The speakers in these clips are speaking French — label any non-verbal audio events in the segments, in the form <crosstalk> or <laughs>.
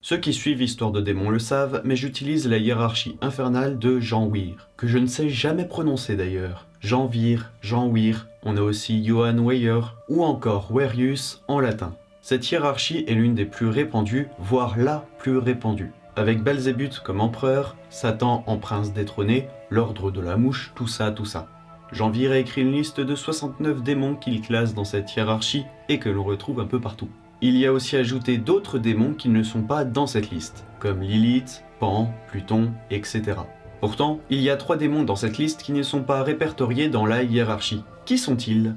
Ceux qui suivent Histoire de démons le savent, mais j'utilise la hiérarchie infernale de Jean-Weir, que je ne sais jamais prononcer d'ailleurs. Jean-Vir, Jean-Weir, on a aussi Johann Weyer, ou encore Werius en latin. Cette hiérarchie est l'une des plus répandues, voire la plus répandue. Avec Belzébuth comme empereur, Satan en prince détrôné, l'ordre de la mouche, tout ça, tout ça. Jean-Vir a écrit une liste de 69 démons qu'il classe dans cette hiérarchie et que l'on retrouve un peu partout. Il y a aussi ajouté d'autres démons qui ne sont pas dans cette liste, comme Lilith, Pan, Pluton, etc. Pourtant, il y a trois démons dans cette liste qui ne sont pas répertoriés dans la hiérarchie. Qui sont-ils?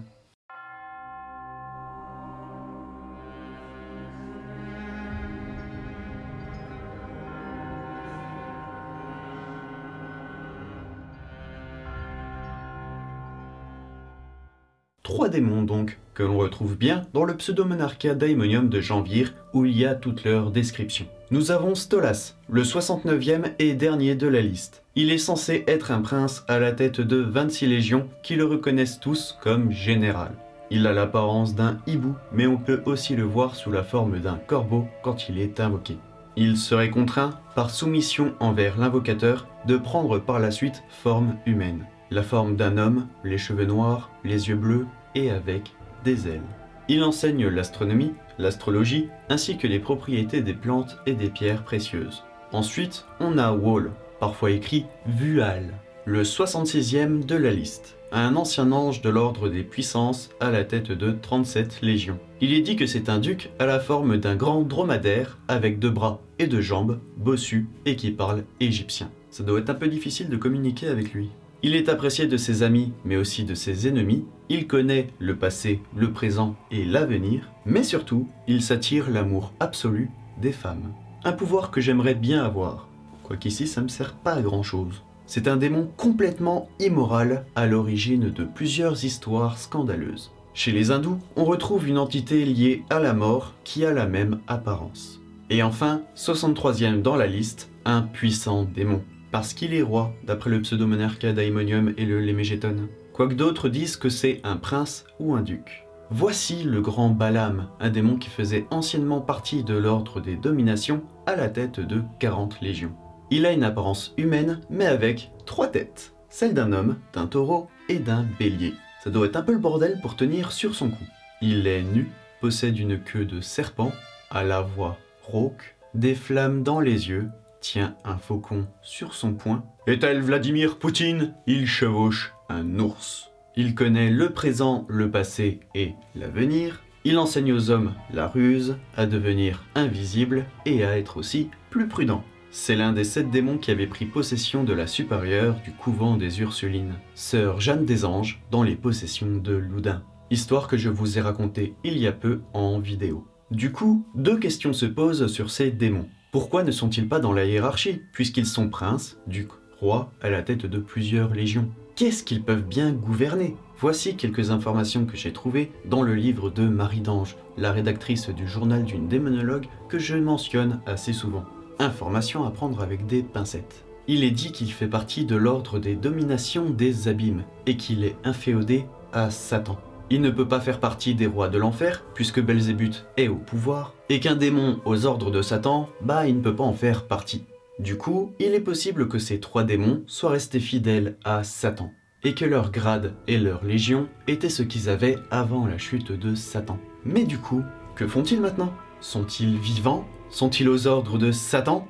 Trois démons donc, que l'on retrouve bien dans le pseudo-monarchia daimonium de Janvir, où il y a toute leur description. Nous avons Stolas, le 69e et dernier de la liste. Il est censé être un prince à la tête de 26 légions qui le reconnaissent tous comme général. Il a l'apparence d'un hibou, mais on peut aussi le voir sous la forme d'un corbeau quand il est invoqué. Il serait contraint, par soumission envers l'invocateur, de prendre par la suite forme humaine. La forme d'un homme, les cheveux noirs, les yeux bleus et avec des ailes. Il enseigne l'astronomie, l'astrologie, ainsi que les propriétés des plantes et des pierres précieuses. Ensuite, on a Wall, parfois écrit Vual, le 66e de la liste, un ancien ange de l'ordre des puissances à la tête de 37 légions. Il est dit que c'est un duc à la forme d'un grand dromadaire avec deux bras et deux jambes, bossu et qui parle égyptien. Ça doit être un peu difficile de communiquer avec lui. Il est apprécié de ses amis, mais aussi de ses ennemis. Il connaît le passé, le présent et l'avenir. Mais surtout, il s'attire l'amour absolu des femmes. Un pouvoir que j'aimerais bien avoir. Quoiqu'ici, ça me sert pas à grand chose. C'est un démon complètement immoral, à l'origine de plusieurs histoires scandaleuses. Chez les hindous, on retrouve une entité liée à la mort qui a la même apparence. Et enfin, 63e dans la liste, un puissant démon parce qu'il est roi, d'après le pseudo-monarque Daimonium et le Lémégéton. Quoique d'autres disent que c'est un prince ou un duc. Voici le grand Balam, un démon qui faisait anciennement partie de l'ordre des dominations à la tête de 40 légions. Il a une apparence humaine, mais avec trois têtes, celle d'un homme, d'un taureau et d'un bélier. Ça doit être un peu le bordel pour tenir sur son cou. Il est nu, possède une queue de serpent, à la voix rauque, des flammes dans les yeux tient un faucon sur son poing. Est-elle Vladimir Poutine? Il chevauche un ours. Il connaît le présent, le passé et l'avenir. Il enseigne aux hommes la ruse, à devenir invisible et à être aussi plus prudent. C'est l'un des sept démons qui avait pris possession de la supérieure du couvent des Ursulines, sœur Jeanne des Anges, dans les possessions de Loudun. Histoire que je vous ai racontée il y a peu en vidéo. Du coup, deux questions se posent sur ces démons. Pourquoi ne sont-ils pas dans la hiérarchie, puisqu'ils sont princes, ducs, rois, à la tête de plusieurs légions? Qu'est-ce qu'ils peuvent bien gouverner? Voici quelques informations que j'ai trouvées dans le livre de Marie d'Ange, la rédactrice du journal d'une démonologue que je mentionne assez souvent. Informations à prendre avec des pincettes. Il est dit qu'il fait partie de l'ordre des dominations des abîmes et qu'il est inféodé à Satan. Il ne peut pas faire partie des rois de l'enfer, puisque Belzébuth est au pouvoir, et qu'un démon aux ordres de Satan, bah il ne peut pas en faire partie. Du coup, il est possible que ces trois démons soient restés fidèles à Satan, et que leur grade et leur légion étaient ce qu'ils avaient avant la chute de Satan. Mais du coup, que font-ils maintenant? Sont-ils vivants? Sont-ils aux ordres de Satan?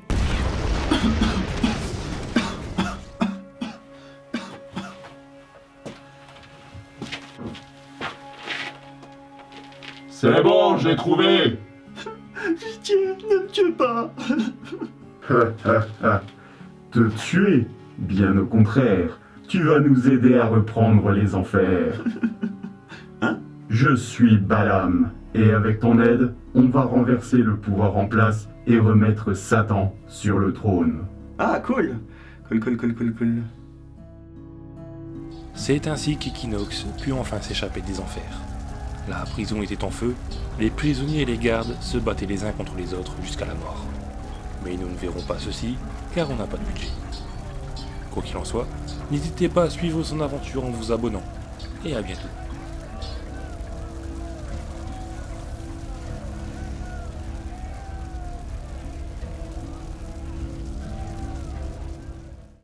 C'est bon, j'ai trouvé Pitié, ne me tue pas <laughs> Te tuer Bien au contraire, tu vas nous aider à reprendre les enfers. <laughs> Hein? Je suis Balam, et avec ton aide, on va renverser le pouvoir en place et remettre Satan sur le trône. Ah, cool Cool, cool, cool, cool, cool. C'est ainsi qu'Equinox put enfin s'échapper des enfers. La prison était en feu, les prisonniers et les gardes se battaient les uns contre les autres jusqu'à la mort. Mais nous ne verrons pas ceci, car on n'a pas de budget. Quoi qu'il en soit, n'hésitez pas à suivre son aventure en vous abonnant, et à bientôt.